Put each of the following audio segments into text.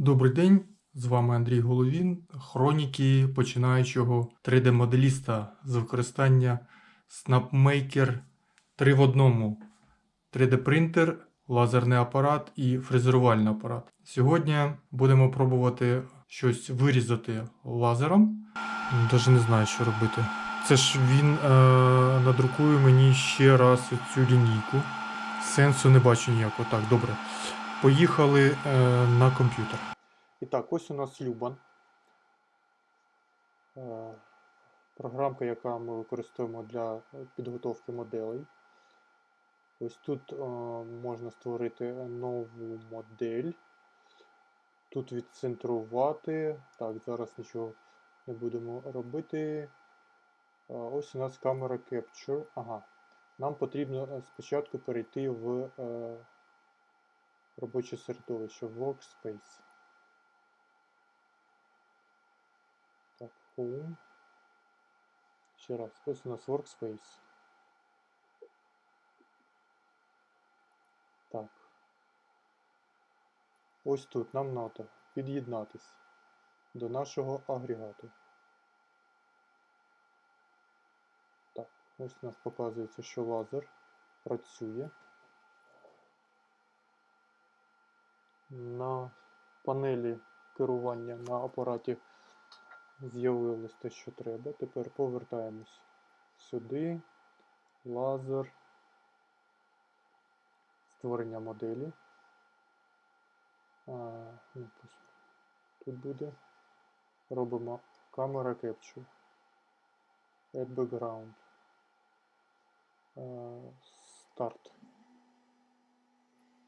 Добрий день, з вами Андрій Головін, хроніки починаючого 3D-моделіста з використання SnapMaker 3 в одному 3D-принтер, лазерний апарат і фрезерувальний апарат. Сьогодні будемо пробувати щось вирізати лазером. Навіть не знаю, що робити. Це ж він е, надрукує мені ще раз цю лінійку. Сенсу не бачу ніякого. Так, добре. Поїхали е, на комп'ютер. І так, ось у нас Любан. Е, Програмка, яка ми використовуємо для підготовки моделей. Ось тут е, можна створити нову модель. Тут відцентрувати. Так, зараз нічого не будемо робити. Е, Ось у нас камера Capture. Ага. Нам потрібно е, спочатку перейти в е, робоче середовище Workspace. Так, Home. Ще раз, ось у нас Workspace. Так. Ось тут нам треба під'єднатись до нашого агрегату. Так, ось у нас показується, що лазер працює. На панелі керування на апараті з'явилось те, що треба. Тепер повертаємось сюди. Лазер. Створення моделі. А, ну, Тут буде. Робимо камера Capture. Add background. Старт.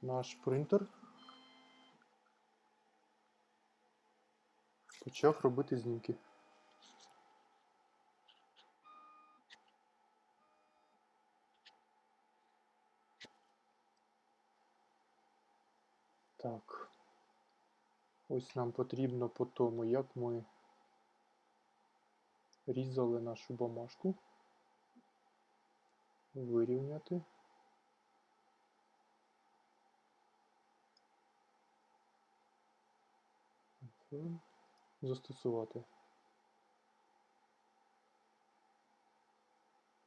Наш принтер. Почав робити знімки. Так. Ось нам потрібно по тому, як ми різали нашу бумажку. Вирівняти. Confirm. Застосувати.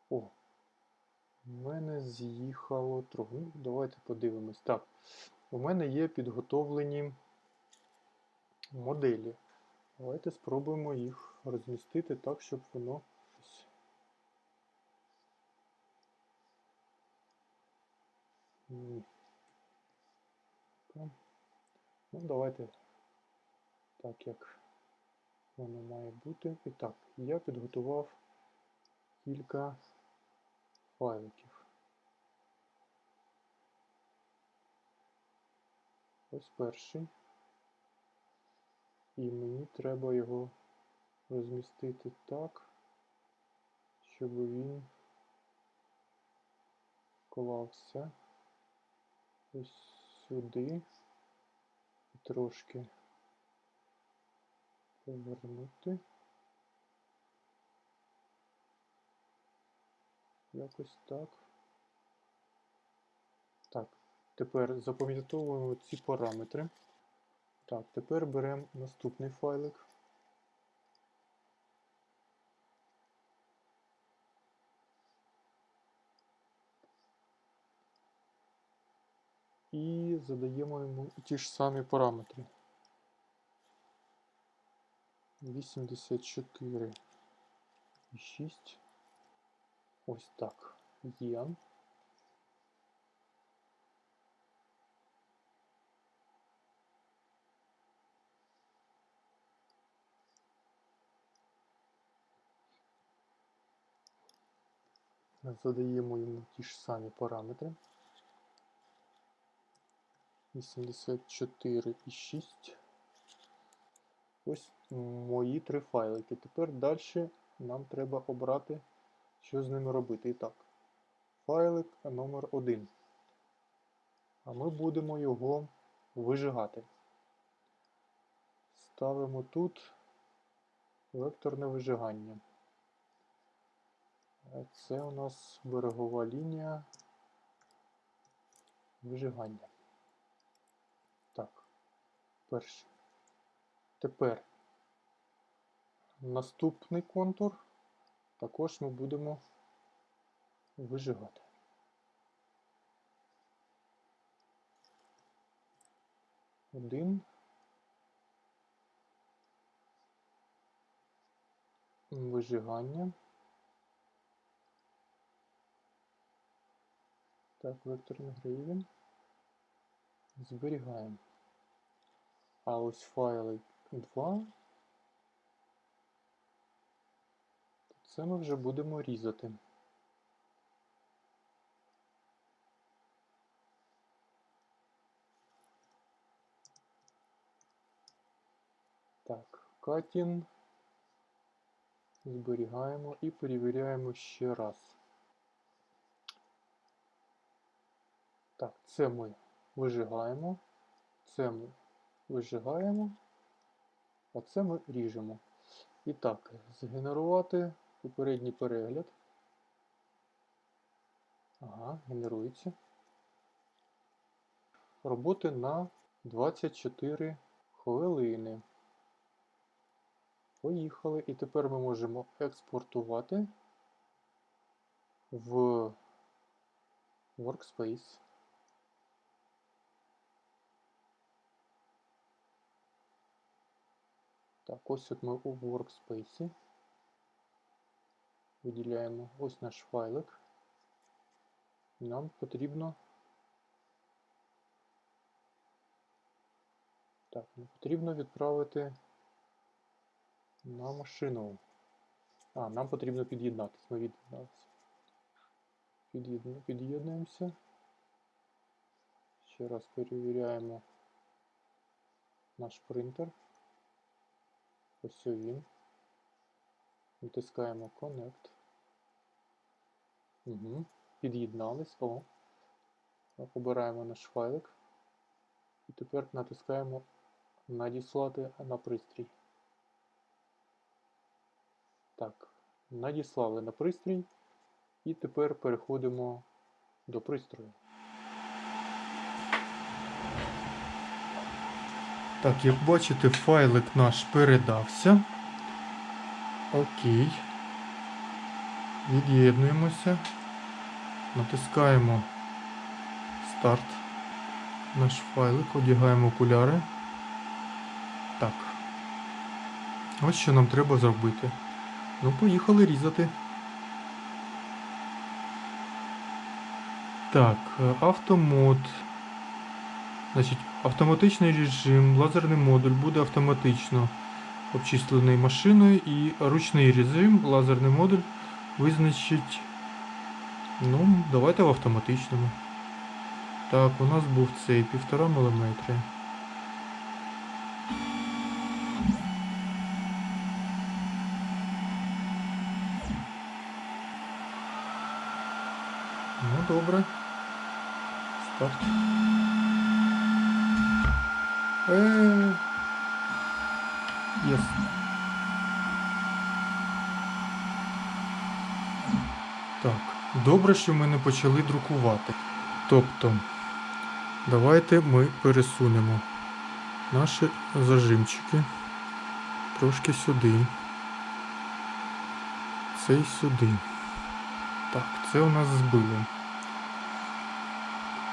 О, у мене з'їхало трохи. Ну, давайте подивимось. Так, у мене є підготовлені моделі. Давайте спробуємо їх розмістити так, щоб воно. Ну, давайте так, як воно має бути. І так, я підготував кілька файликів. Ось перший. І мені треба його розмістити так, щоб він клався ось сюди трошки повернути. Якось так. Так, тепер запам'ятовуємо ці параметри. Так, тепер беремо наступний файлик. І задаємо йому ті ж самі параметри. 84 і 6. Ось так. Є. Задаємо йому ті ж самі параметри. 84 і 6. Ось мої три файлики. Тепер далі нам треба обрати, що з ними робити. І так, файлик номер 1 А ми будемо його вижигати. Ставимо тут векторне вижигання. Це у нас берегова лінія вижигання. Так, перше. Тепер наступний контур також ми будемо вижигати. Один. Вижигання. Так, векторний гривень. Зберігаємо. А ось файли 2. Це ми вже будемо різати. Так, катін. Зберігаємо і перевіряємо ще раз. Так, це ми вижигаємо, це ми вижигаємо, а це ми ріжемо. І так, згенерувати попередній перегляд. Ага, генерується. Роботи на 24 хвилини. Поїхали. І тепер ми можемо експортувати в Workspace. Так, ось от ми у Workspace. Виділяємо ось наш файлик. Нам потрібно. Так, нам потрібно відправити на машину. А, нам потрібно під'єднатися. Ми від'єдналися. Під'єдну- Під'єднуємося. Ще раз перевіряємо наш принтер. Ось він. Натискаємо Connect. Угу. Під'єднались. О. Обираємо наш файлик. І тепер натискаємо Надіслати на пристрій. Так, надіслали на пристрій. І тепер переходимо до пристрою. Так, як бачите, файлик наш передався. Окей. Від'єднуємося. Натискаємо старт. Наш файлик, одягаємо окуляри. Так. Ось що нам треба зробити. Ну, поїхали різати. Так, е, автомод. Значить, автоматичний режим, лазерний модуль буде автоматично обчислений машиною і ручний режим, лазерний модуль визначить. Ну, давайте в автоматичному. Так, у нас був цей 1,5 мм. Ну, добре. Старт. Е. Yes. Так, добре, що ми не почали друкувати. Тобто, давайте ми пересунемо наші зажимчики трошки сюди. Цей сюди. Так, це у нас збили.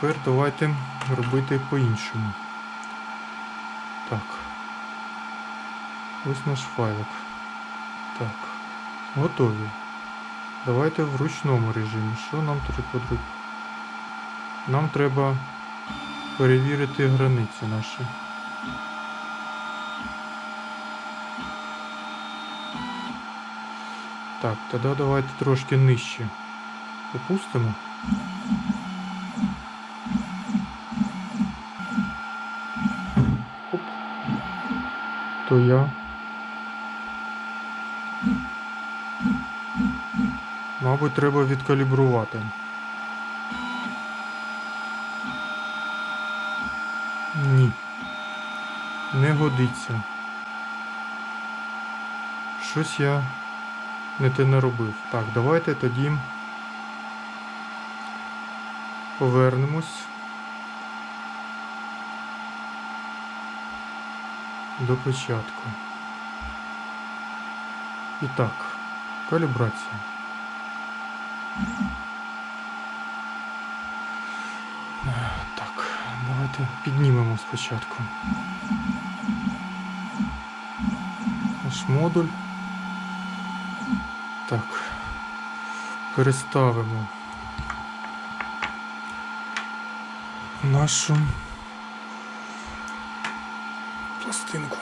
Тепер давайте робити по-іншому. Так. Ось наш файлик. Так. Готові. Давайте в ручному режимі. Що нам треба? Нам треба перевірити границі наші. Так, тоді давайте трошки нижче опустимо. Оп. То я. Мабуть, треба відкалібрувати. Ні. Не годиться. Щось я не те не робив. Так, давайте тоді повернемось. до початку. І так, калібрація. Так, давайте піднімемо спочатку. Наш модуль. Так. Переставимо нашу пластинку.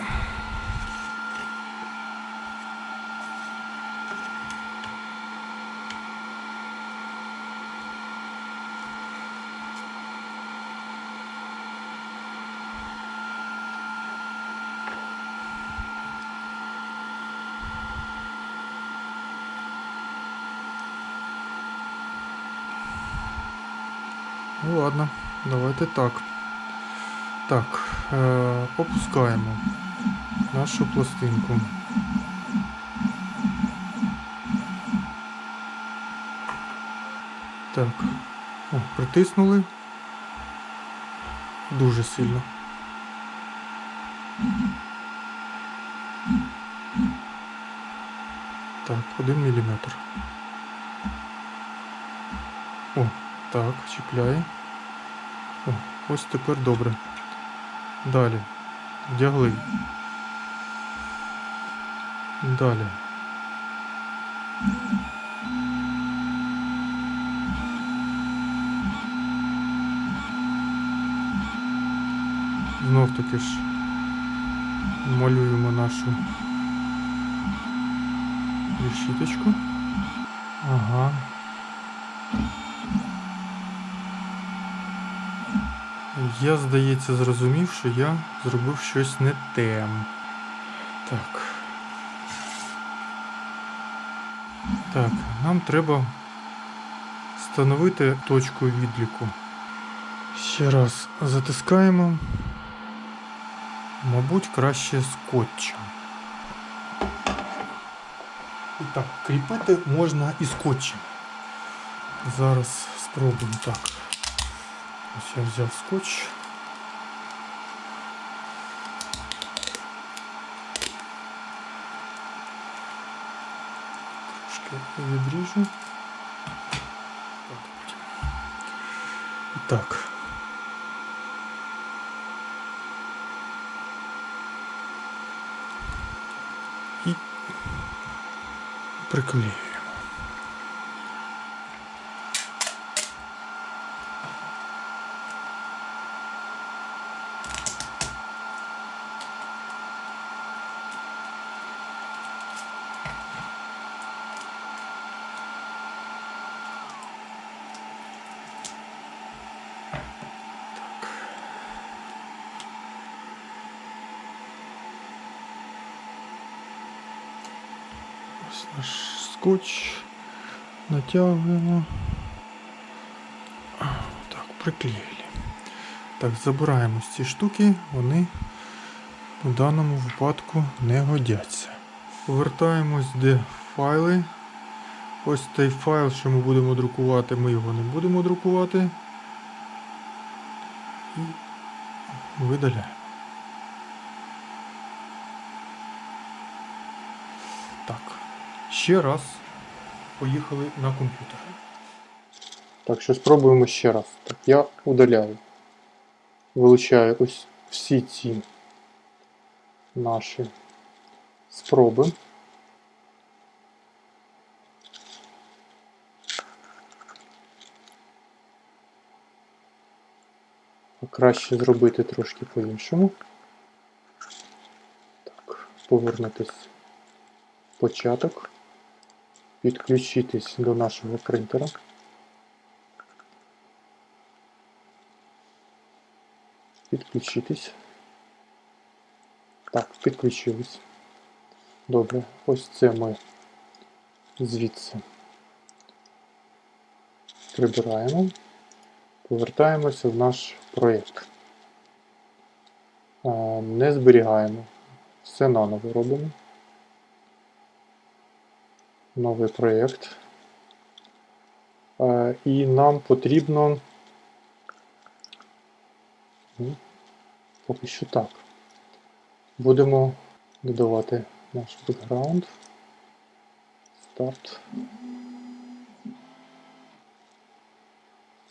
Ну ладно, давайте так. Так, е, опускаємо нашу пластинку. Так. О, притиснули. Дуже сильно. Так, один міліметр. О, так, чіпляє. О, ось тепер добре. Далі. Вдягли. Далі. Знов таки ж малюємо нашу решіточку. Ага. Я, здається, зрозумів, що я зробив щось не те. Так. Так, нам треба встановити точку відліку. Ще раз затискаємо. Мабуть, краще скотчем. І так, кріпити можна і скотчем. Зараз спробуємо так. Ось я взяв скотч. Трошки відріжу. Так, потім. І так. І приклеюємо. Скотч. Натягуємо. Так, приклеїли. Так, забираємо ці штуки, вони у даному випадку не годяться. Повертаємось, де файли. Ось той файл, що ми будемо друкувати, ми його не будемо друкувати. І видаляємо. Так. Ще раз поїхали на комп'ютер. Так, що спробуємо ще раз. Так, я удаляю. Вилучаю ось всі ці наші спроби. Краще зробити трошки по-іншому. Так, повернутись в початок, підключитись до нашого принтера. Підключитись. Так, підключились. Добре, ось це ми звідси прибираємо. Повертаємося в наш проєкт. Не зберігаємо. Все наново робимо. Новий проєкт. І нам потрібно. Ну, Поки що так. будемо додавати наш бекграунд. Старт.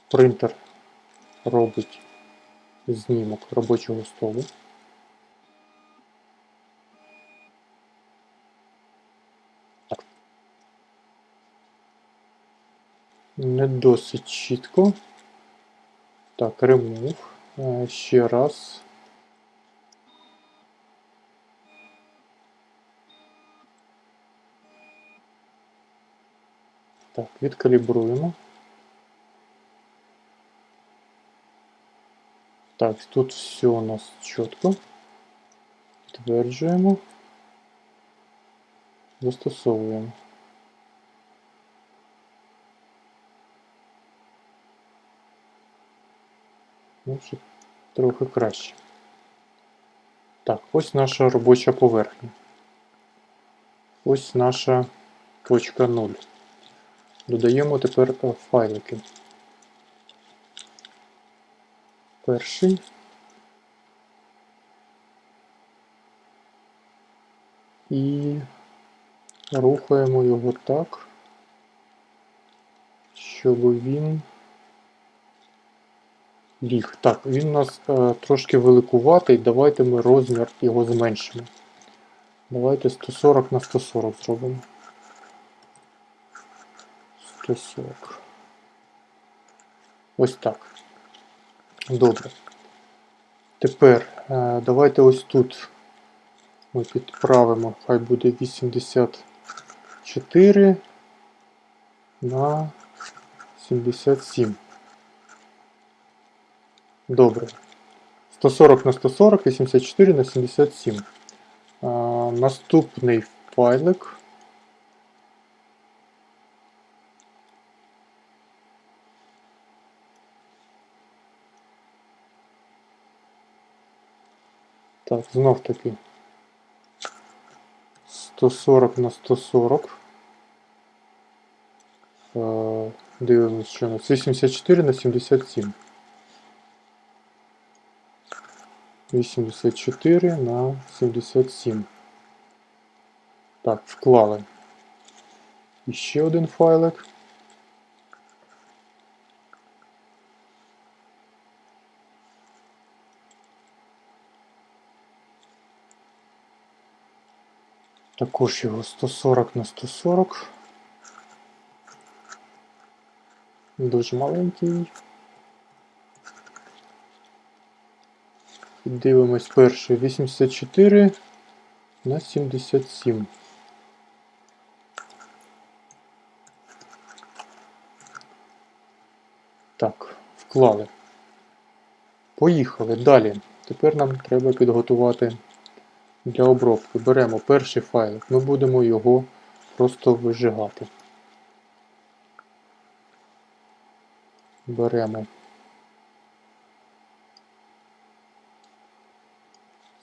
Принтер робить знімок робочого столу. Не досить чітко. Так, remove. Е, Ще раз. Так, відкалібруємо. Так, тут все у нас чітко. Підтверджуємо. Застосовуємо. Ще трохи краще. Так, ось наша робоча поверхня. Ось наша точка 0. Додаємо тепер е, файлики. Перший. І рухаємо його так, щоб він ліг. Так, він у нас е, трошки великуватий. Давайте ми розмір його зменшимо. Давайте 140 на 140 зробимо. 140. Ось так. Добре. Тепер е, давайте ось тут ми підправимо, хай буде 84 на 77. Добре. 140 на 140, 84 на 77. А, наступний файлик. Так, знов таки 140 на 140. Е, Дивимось, що у нас 84 на 77. 84 на 77. Так, вклали. І ще один файлик. Також його 140 на 140. Дуже маленький. Дивимось перший 84 на 77. Так, вклали. Поїхали далі. Тепер нам треба підготувати для обробки. Беремо перший файлик, ми будемо його просто вижигати. Беремо.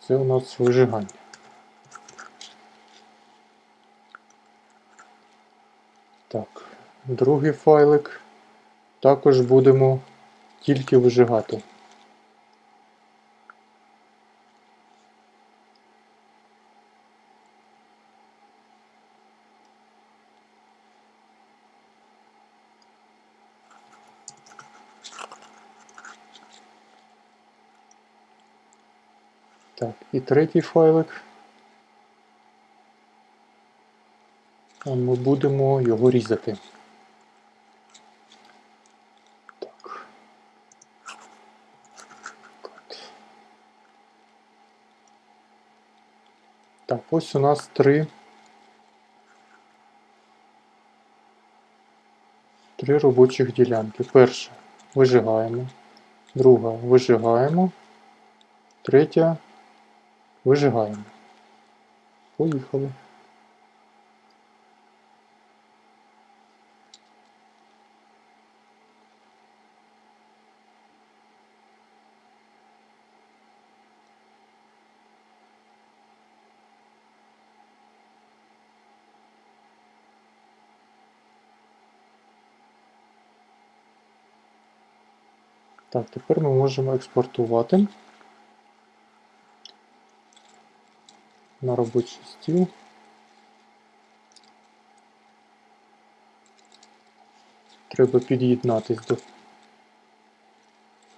Це у нас вижигання. Так, другий файлик також будемо тільки вижигати. Так, і третій файлик. А Ми будемо його різати. Так. Так, ось у нас три. Три робочих ділянки. Перша вижигаємо, друга вижигаємо, третя вижигаємо. Поїхали. Так, тепер ми можемо експортувати. На робочий стіл. Треба під'єднатись до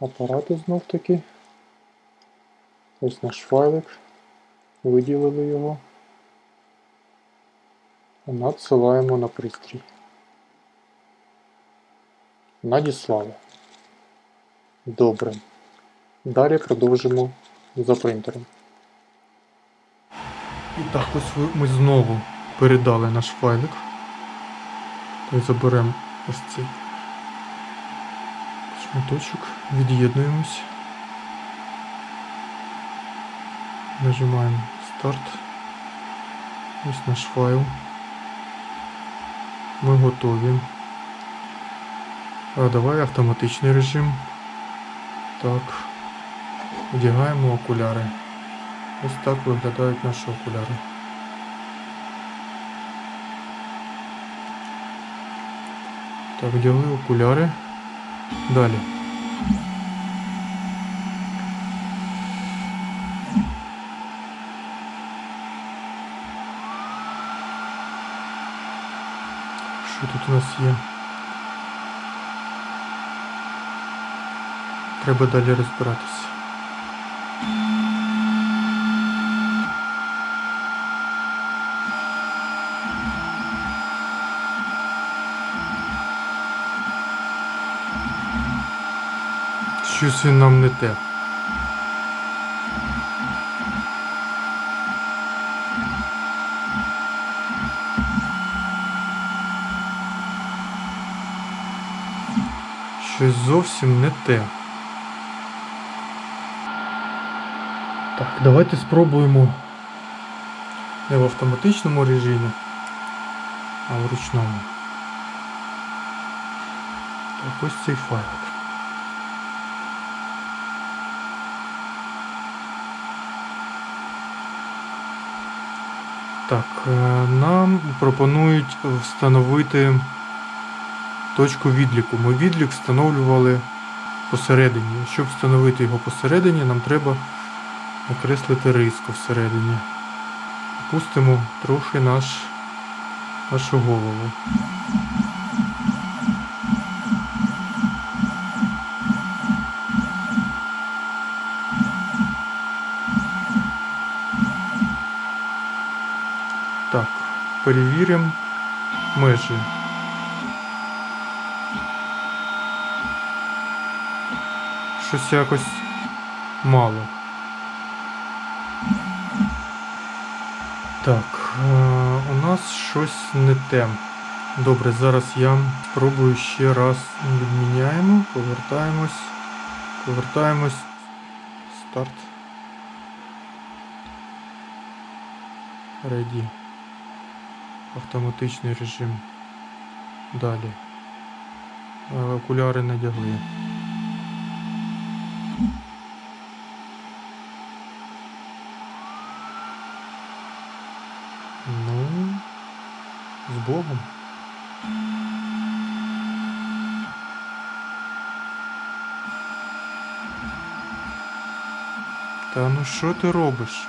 апарату знов таки. Ось наш файлик. Виділили його. Надсилаємо на пристрій. Надіслали. Добре. Далі продовжимо за принтером. І так, ось ми знову передали наш файлик. Та й заберемо ось цей шматочок, від'єднуємось. Нажимаємо старт. Ось наш файл. Ми готові. А давай автоматичний режим. Так. Вдягаємо окуляри. Ось так виглядають наші окуляри. Так, вдягли окуляри. Далі. Що тут у нас є? Треба далі розбиратися. Він нам не те. Щось зовсім не те. Так, давайте спробуємо не в автоматичному режимі, а в ручному. Так, ось цей файлик. Так, е, нам пропонують встановити точку відліку. Ми відлік встановлювали посередині. Щоб встановити його посередині, нам треба накреслити риску всередині. Опустимо трохи наш, нашу голову. Так, перевіримо межі. Щось якось мало. Так, е, у нас щось не те. Добре, зараз я спробую ще раз відміняємо, повертаємось, повертаємось. Старт. Ready. Автоматичний режим. Далі. Е, Окуляри надягли. Ну, з Богом. Та ну що ти робиш?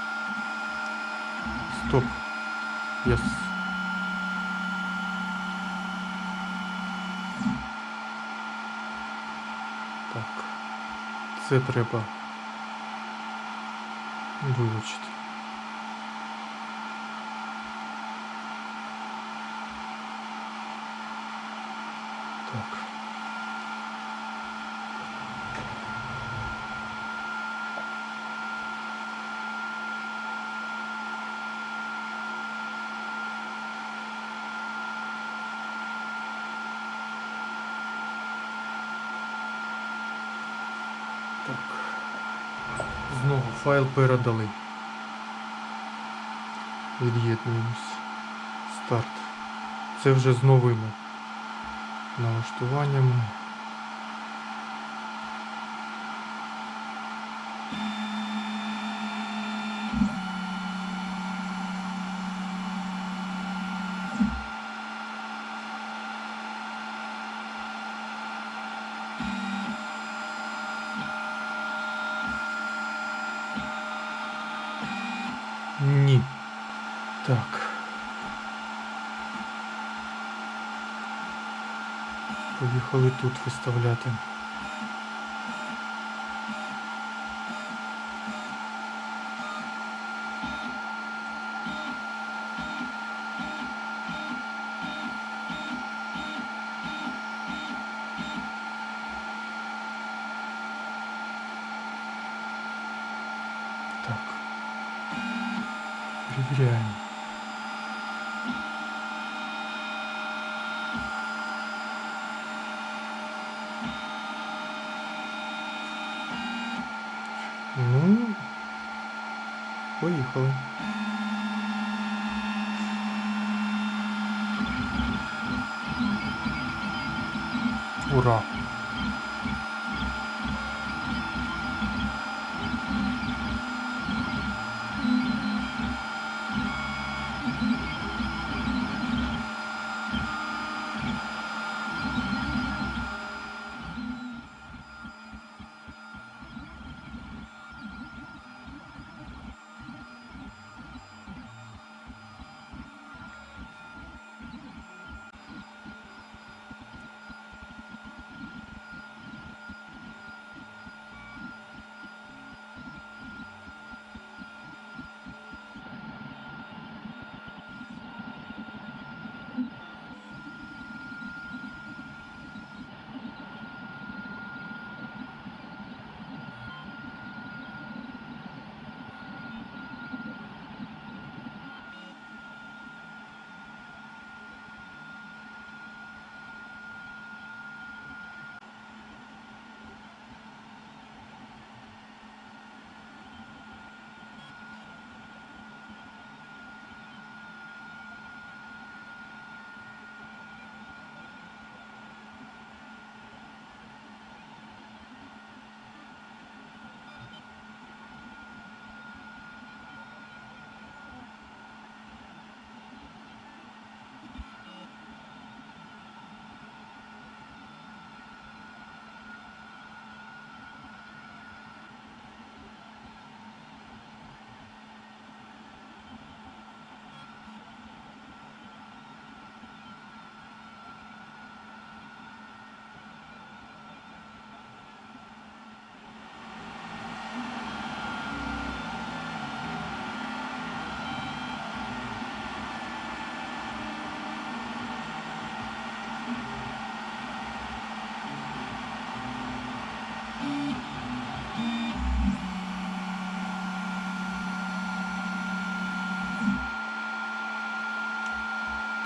Стоп. Я... с- Так. Це треба вилучити. Так. Так. Знову файл передали. Від'єднуємось. Старт. Це вже з новими налаштуваннями. Ні. Так. Поїхали тут виставляти.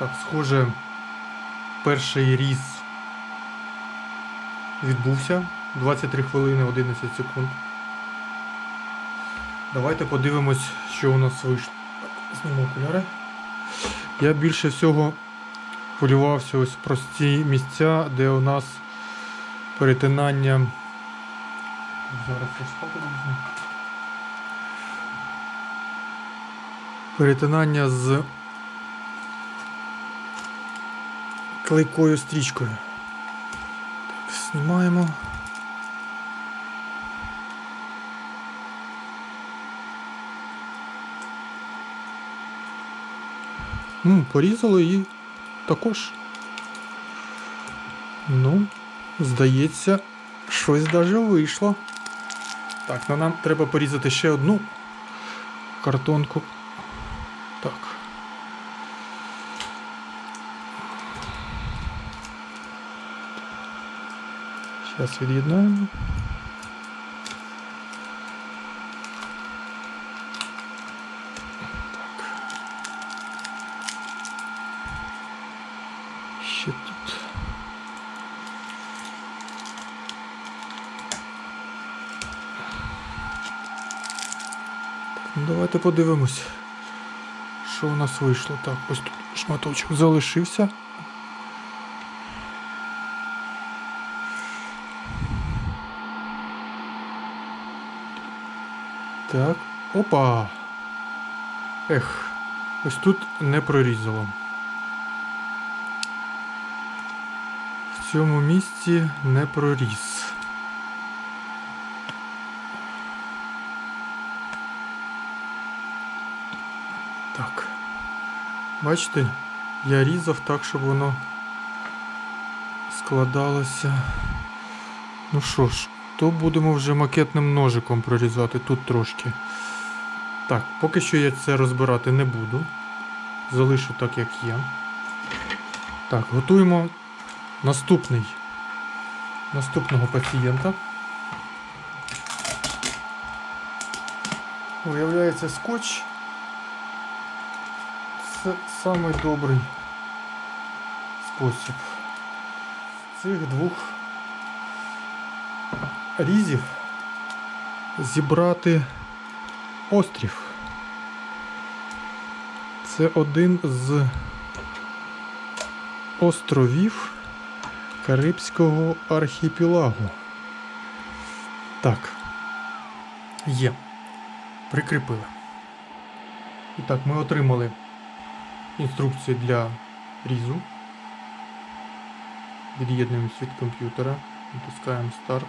Так, схоже, перший різ відбувся. 23 хвилини 11 секунд. Давайте подивимось, що у нас вийшло. Зніму окуляри. Я більше всього хвилювався ось про ці місця, де у нас перетинання. Зараз. Перетинання з клейкою стрічкою. Так, знімаємо. Ну, порізали і також. Ну, здається, щось даже вийшло. Так, ну нам треба порізати ще одну картонку. Так. Зараз від'єднаємо. Ще тут. Ну давайте подивимось, що у нас вийшло. Так, ось тут шматочок залишився. Так. Опа. Ех, ось тут не прорізало. В цьому місці не проріз. Так. Бачите, я різав так, щоб воно складалося. Ну що ж, то будемо вже макетним ножиком прорізати тут трошки. Так, поки що я це розбирати не буду. Залишу так, як є. Так, готуємо наступний. Наступного пацієнта. Виявляється скотч. Це самий добрий спосіб. Цих двох різів зібрати острів. Це один з островів Карибського архіпелагу. Так. Є. Прикріпили. І так, ми отримали інструкцію для різу. Від'єднуємось від комп'ютера, натискаємо старт.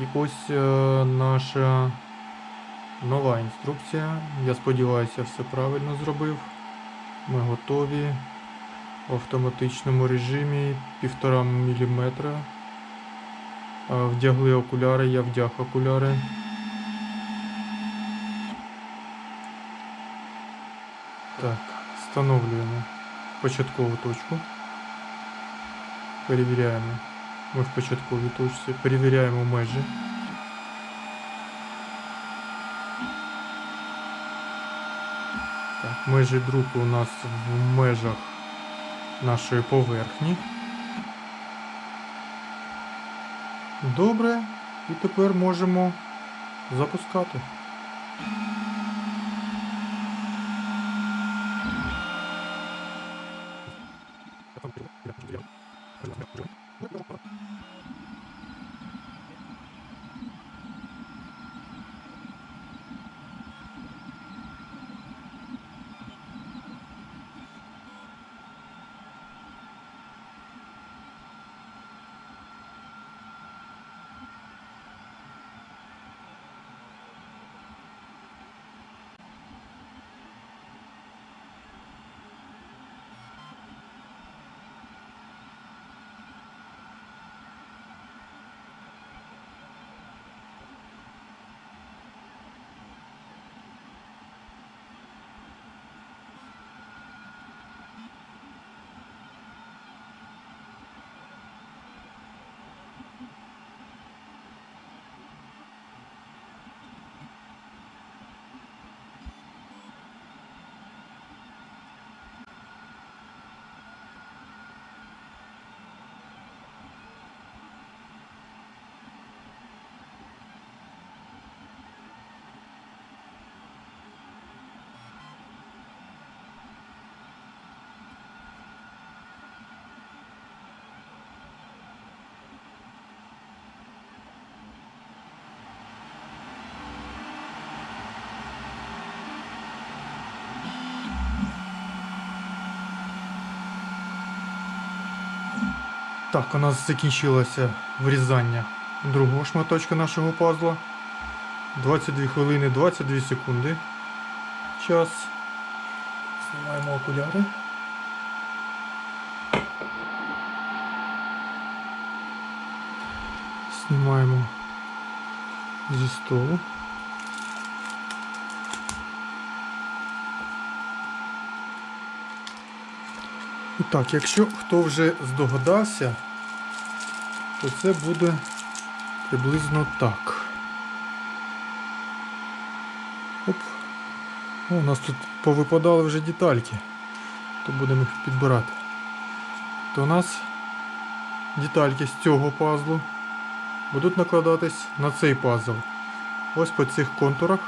І ось е, наша нова інструкція. Я сподіваюся, все правильно зробив. Ми готові в автоматичному режимі 1,5 мм. Вдягли окуляри, я вдяг окуляри. Так, встановлюємо початкову точку. Перевіряємо. Ми в початковій точці. Перевіряємо межі. Так, межі друку у нас в межах нашої поверхні. Добре, і тепер можемо запускати. Так, у нас закінчилося врізання другого шматочка нашого пазла. 22 хвилини 22 секунди. Час. Знімаємо окуляри. Знімаємо зі столу. І так, якщо хто вже здогадався, то це буде приблизно так. Оп. О, у нас тут повипадали вже детальки, то будемо їх підбирати. То у нас детальки з цього пазлу будуть накладатись на цей пазл. Ось по цих контурах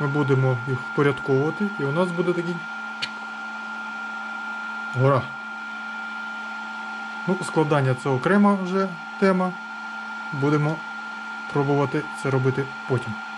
ми будемо їх впорядковувати і у нас буде такий Гора. Ну, складання це окрема вже тема. Будемо пробувати це робити потім.